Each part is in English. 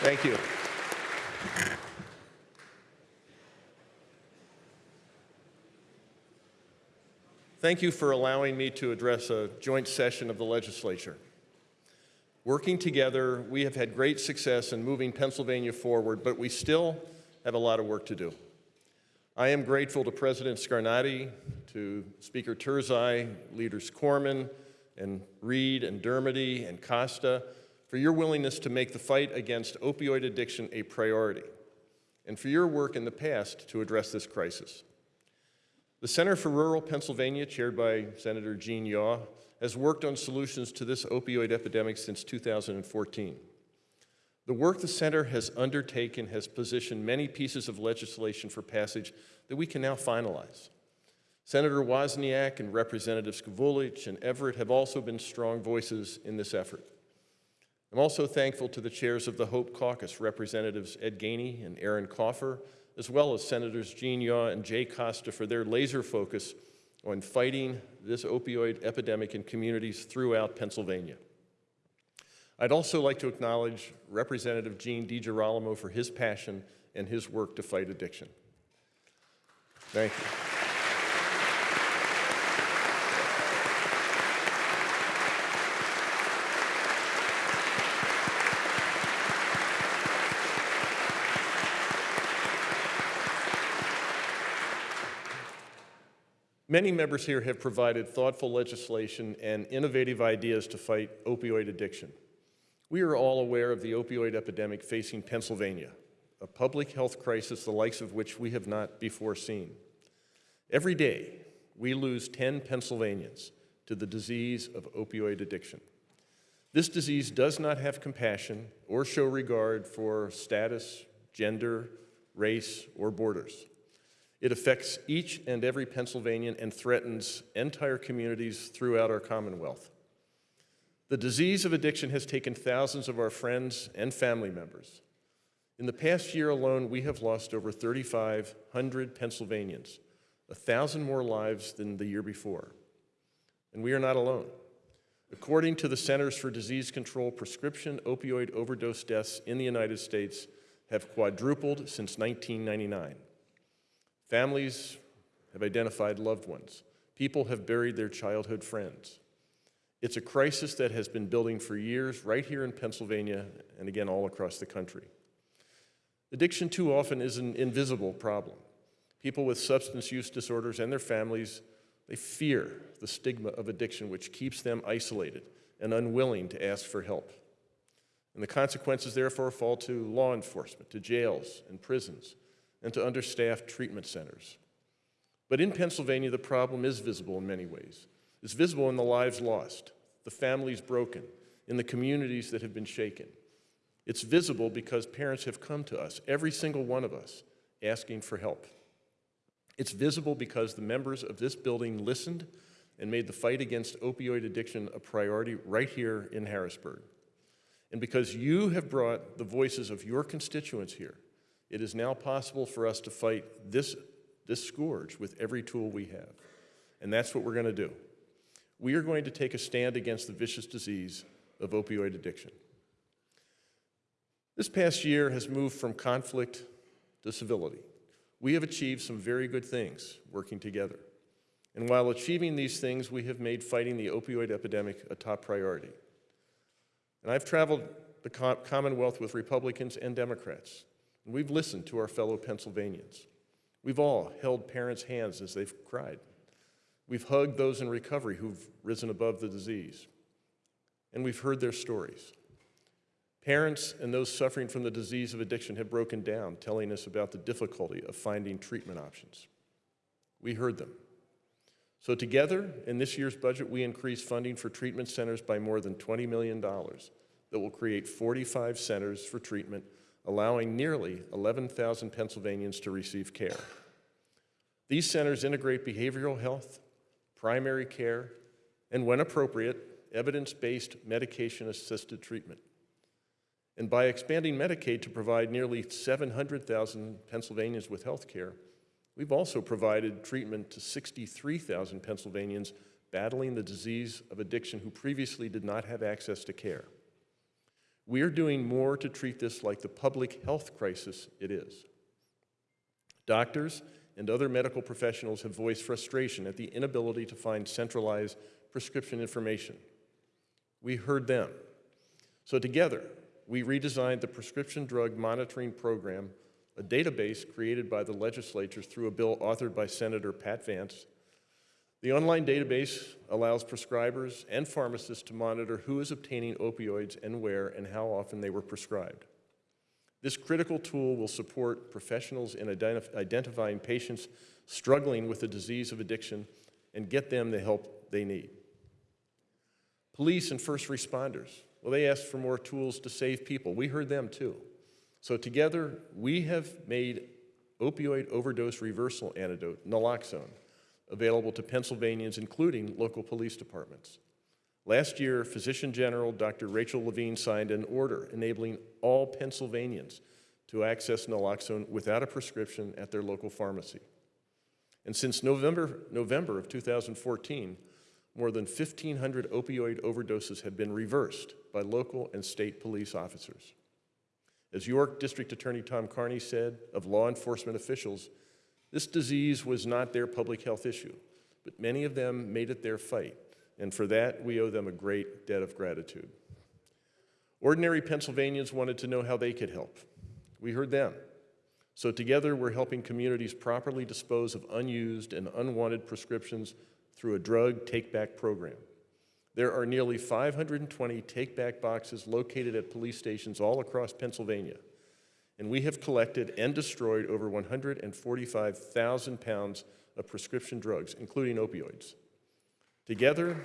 Thank you. Thank you for allowing me to address a joint session of the legislature. Working together, we have had great success in moving Pennsylvania forward, but we still have a lot of work to do. I am grateful to President Scarnati, to Speaker Turzai, Leaders Corman, and Reed, and Dermody, and Costa for your willingness to make the fight against opioid addiction a priority, and for your work in the past to address this crisis. The Center for Rural Pennsylvania, chaired by Senator Gene Yaw, has worked on solutions to this opioid epidemic since 2014. The work the center has undertaken has positioned many pieces of legislation for passage that we can now finalize. Senator Wozniak and Representatives Krivulec and Everett have also been strong voices in this effort. I'm also thankful to the chairs of the Hope Caucus, Representatives Ed Gainey and Aaron Kaufer, as well as Senators Gene Yaw and Jay Costa for their laser focus on fighting this opioid epidemic in communities throughout Pennsylvania. I'd also like to acknowledge Representative Gene DiGirolamo for his passion and his work to fight addiction. Thank you. Many members here have provided thoughtful legislation and innovative ideas to fight opioid addiction. We are all aware of the opioid epidemic facing Pennsylvania, a public health crisis the likes of which we have not before seen. Every day, we lose 10 Pennsylvanians to the disease of opioid addiction. This disease does not have compassion or show regard for status, gender, race, or borders. It affects each and every Pennsylvanian and threatens entire communities throughout our Commonwealth. The disease of addiction has taken thousands of our friends and family members. In the past year alone, we have lost over 3,500 Pennsylvanians, a thousand more lives than the year before. And we are not alone. According to the Centers for Disease Control, prescription opioid overdose deaths in the United States have quadrupled since 1999. Families have identified loved ones. People have buried their childhood friends. It's a crisis that has been building for years right here in Pennsylvania and again all across the country. Addiction too often is an invisible problem. People with substance use disorders and their families, they fear the stigma of addiction which keeps them isolated and unwilling to ask for help. And the consequences therefore fall to law enforcement, to jails and prisons, and to understaffed treatment centers. But in Pennsylvania, the problem is visible in many ways. It's visible in the lives lost, the families broken, in the communities that have been shaken. It's visible because parents have come to us, every single one of us, asking for help. It's visible because the members of this building listened and made the fight against opioid addiction a priority right here in Harrisburg. And because you have brought the voices of your constituents here, it is now possible for us to fight this, this scourge with every tool we have. And that's what we're going to do. We are going to take a stand against the vicious disease of opioid addiction. This past year has moved from conflict to civility. We have achieved some very good things working together. And while achieving these things, we have made fighting the opioid epidemic a top priority. And I've traveled the Commonwealth with Republicans and Democrats, we've listened to our fellow Pennsylvanians. We've all held parents' hands as they've cried. We've hugged those in recovery who've risen above the disease. And we've heard their stories. Parents and those suffering from the disease of addiction have broken down, telling us about the difficulty of finding treatment options. We heard them. So together, in this year's budget, we increased funding for treatment centers by more than $20 million that will create 45 centers for treatment allowing nearly 11,000 Pennsylvanians to receive care. These centers integrate behavioral health, primary care, and when appropriate, evidence-based medication-assisted treatment. And by expanding Medicaid to provide nearly 700,000 Pennsylvanians with health care, we've also provided treatment to 63,000 Pennsylvanians battling the disease of addiction who previously did not have access to care. We are doing more to treat this like the public health crisis it is. Doctors and other medical professionals have voiced frustration at the inability to find centralized prescription information. We heard them. So together, we redesigned the Prescription Drug Monitoring Program, a database created by the legislature through a bill authored by Senator Pat Vance. The online database allows prescribers and pharmacists to monitor who is obtaining opioids and where and how often they were prescribed. This critical tool will support professionals in identif identifying patients struggling with the disease of addiction and get them the help they need. Police and first responders, well, they asked for more tools to save people. We heard them too. So together, we have made opioid overdose reversal antidote, naloxone, available to Pennsylvanians, including local police departments. Last year, Physician General Dr. Rachel Levine signed an order enabling all Pennsylvanians to access naloxone without a prescription at their local pharmacy. And since November, November of 2014, more than 1,500 opioid overdoses have been reversed by local and state police officers. As York District Attorney Tom Kearney said of law enforcement officials, this disease was not their public health issue, but many of them made it their fight and for that, we owe them a great debt of gratitude. Ordinary Pennsylvanians wanted to know how they could help. We heard them. So together, we're helping communities properly dispose of unused and unwanted prescriptions through a drug take-back program. There are nearly 520 take-back boxes located at police stations all across Pennsylvania, and we have collected and destroyed over 145,000 pounds of prescription drugs, including opioids. Together,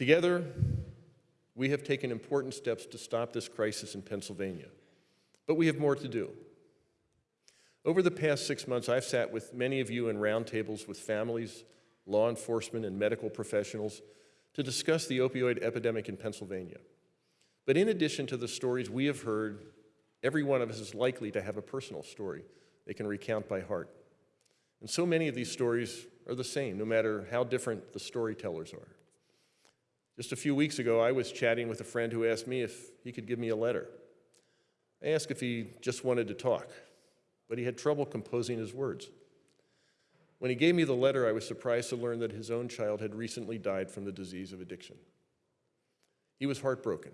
Together, we have taken important steps to stop this crisis in Pennsylvania, but we have more to do. Over the past six months, I've sat with many of you in roundtables with families, law enforcement, and medical professionals to discuss the opioid epidemic in Pennsylvania. But in addition to the stories we have heard, every one of us is likely to have a personal story they can recount by heart. And so many of these stories are the same, no matter how different the storytellers are. Just a few weeks ago, I was chatting with a friend who asked me if he could give me a letter. I asked if he just wanted to talk, but he had trouble composing his words. When he gave me the letter, I was surprised to learn that his own child had recently died from the disease of addiction. He was heartbroken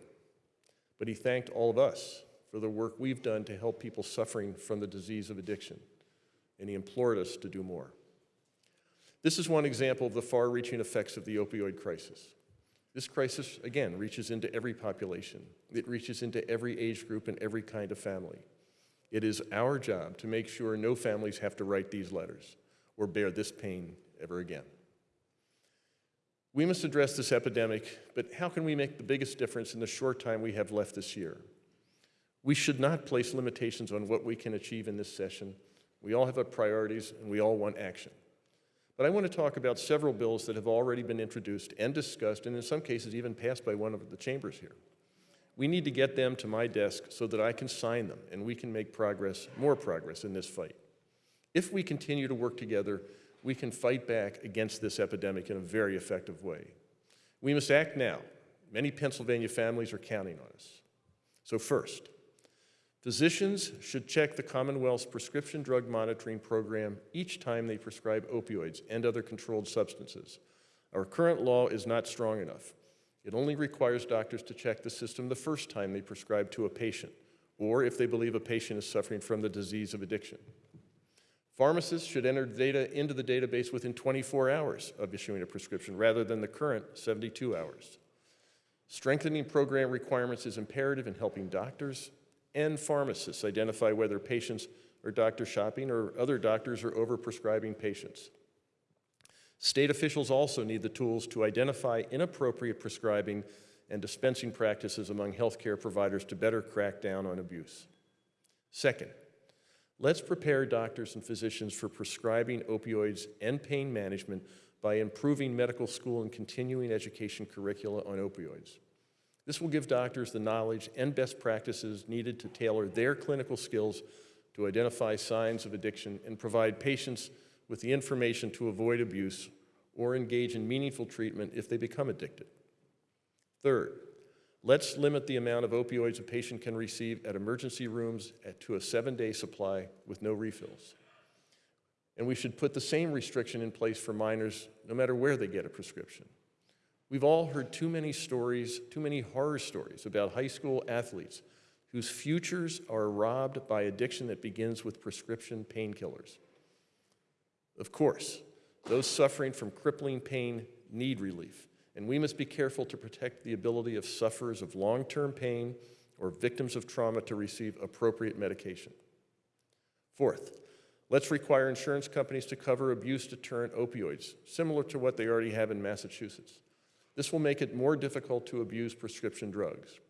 but he thanked all of us for the work we've done to help people suffering from the disease of addiction, and he implored us to do more. This is one example of the far-reaching effects of the opioid crisis. This crisis, again, reaches into every population. It reaches into every age group and every kind of family. It is our job to make sure no families have to write these letters or bear this pain ever again. We must address this epidemic, but how can we make the biggest difference in the short time we have left this year? We should not place limitations on what we can achieve in this session. We all have our priorities and we all want action. But I want to talk about several bills that have already been introduced and discussed, and in some cases even passed by one of the chambers here. We need to get them to my desk so that I can sign them and we can make progress, more progress in this fight. If we continue to work together, we can fight back against this epidemic in a very effective way. We must act now. Many Pennsylvania families are counting on us. So first, physicians should check the Commonwealth's prescription drug monitoring program each time they prescribe opioids and other controlled substances. Our current law is not strong enough. It only requires doctors to check the system the first time they prescribe to a patient, or if they believe a patient is suffering from the disease of addiction. Pharmacists should enter data into the database within 24 hours of issuing a prescription rather than the current 72 hours. Strengthening program requirements is imperative in helping doctors and pharmacists identify whether patients are doctor shopping or other doctors are overprescribing patients. State officials also need the tools to identify inappropriate prescribing and dispensing practices among healthcare providers to better crack down on abuse. Second, Let's prepare doctors and physicians for prescribing opioids and pain management by improving medical school and continuing education curricula on opioids. This will give doctors the knowledge and best practices needed to tailor their clinical skills to identify signs of addiction and provide patients with the information to avoid abuse or engage in meaningful treatment if they become addicted. Third, let's limit the amount of opioids a patient can receive at emergency rooms at, to a seven-day supply with no refills. And we should put the same restriction in place for minors no matter where they get a prescription. We've all heard too many stories, too many horror stories about high school athletes whose futures are robbed by addiction that begins with prescription painkillers. Of course, those suffering from crippling pain need relief, and we must be careful to protect the ability of sufferers of long-term pain or victims of trauma to receive appropriate medication. Fourth, let's require insurance companies to cover abuse-deterrent opioids, similar to what they already have in Massachusetts. This will make it more difficult to abuse prescription drugs.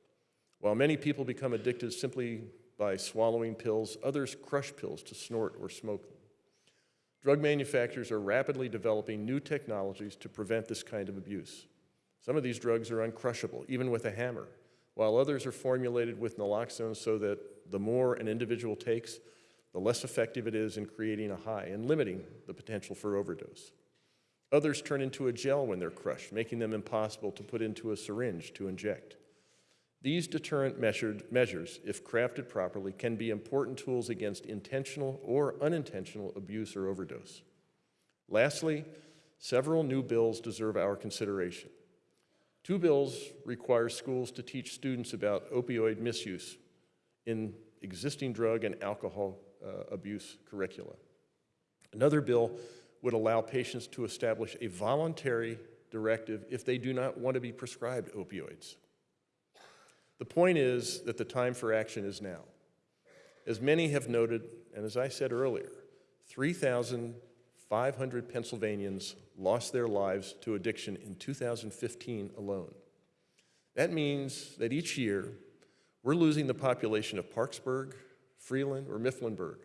While many people become addicted simply by swallowing pills, others crush pills to snort or smoke them. Drug manufacturers are rapidly developing new technologies to prevent this kind of abuse. Some of these drugs are uncrushable, even with a hammer, while others are formulated with naloxone so that the more an individual takes, the less effective it is in creating a high and limiting the potential for overdose. Others turn into a gel when they're crushed, making them impossible to put into a syringe to inject. These deterrent measures, if crafted properly, can be important tools against intentional or unintentional abuse or overdose. Lastly, several new bills deserve our consideration. Two bills require schools to teach students about opioid misuse in existing drug and alcohol uh, abuse curricula. Another bill would allow patients to establish a voluntary directive if they do not want to be prescribed opioids. The point is that the time for action is now. As many have noted, and as I said earlier, 3,500 Pennsylvanians lost their lives to addiction in 2015 alone. That means that each year, we're losing the population of Parkesburg, Freeland, or Mifflinburg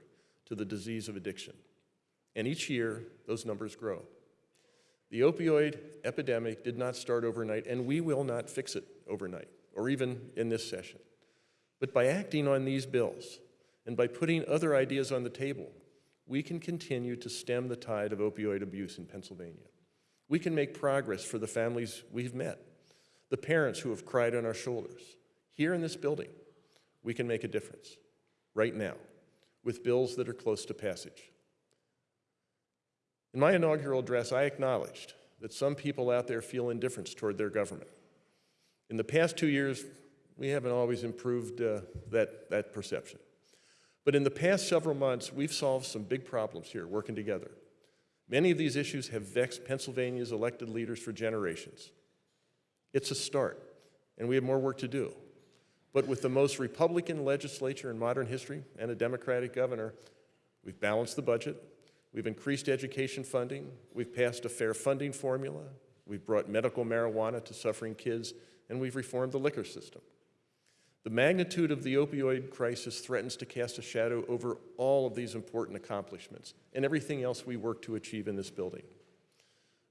to the disease of addiction. And each year, those numbers grow. The opioid epidemic did not start overnight, and we will not fix it overnight or even in this session. But by acting on these bills and by putting other ideas on the table, we can continue to stem the tide of opioid abuse in Pennsylvania. We can make progress for the families we've met, the parents who have cried on our shoulders. Here in this building, we can make a difference right now with bills that are close to passage. In my inaugural address, I acknowledged that some people out there feel indifference toward their government. In the past two years, we haven't always improved uh, that, that perception. But in the past several months, we've solved some big problems here working together. Many of these issues have vexed Pennsylvania's elected leaders for generations. It's a start, and we have more work to do. But with the most Republican legislature in modern history and a Democratic governor, we've balanced the budget, we've increased education funding, we've passed a fair funding formula, we've brought medical marijuana to suffering kids, and we've reformed the liquor system. The magnitude of the opioid crisis threatens to cast a shadow over all of these important accomplishments and everything else we work to achieve in this building.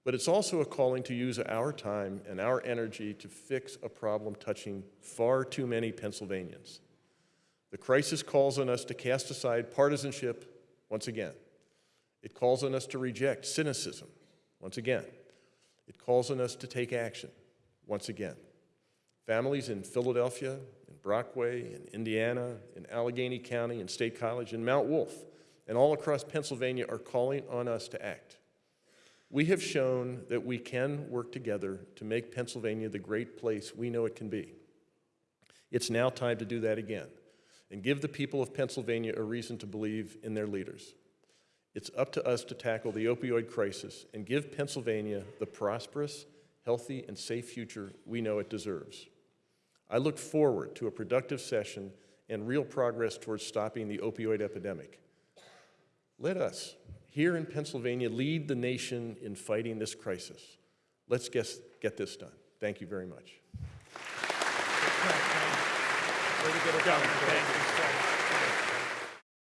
But it's also a calling to use our time and our energy to fix a problem touching far too many Pennsylvanians. The crisis calls on us to cast aside partisanship once again. It calls on us to reject cynicism once again. It calls on us to take action once again. Families in Philadelphia, in Brockway, in Indiana, in Allegheny County, in State College, in Mount Wolf, and all across Pennsylvania are calling on us to act. We have shown that we can work together to make Pennsylvania the great place we know it can be. It's now time to do that again and give the people of Pennsylvania a reason to believe in their leaders. It's up to us to tackle the opioid crisis and give Pennsylvania the prosperous, healthy, and safe future we know it deserves. I look forward to a productive session and real progress towards stopping the opioid epidemic. Let us, here in Pennsylvania, lead the nation in fighting this crisis. Let's get, get this done. Thank you very much.